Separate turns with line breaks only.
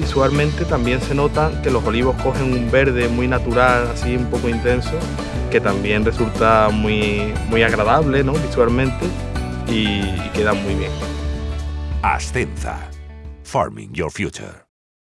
visualmente también se nota que los olivos cogen un verde muy natural, así un poco intenso, que también resulta muy, muy agradable ¿no? visualmente y, y queda muy bien.
Ascenza. Farming Your Future.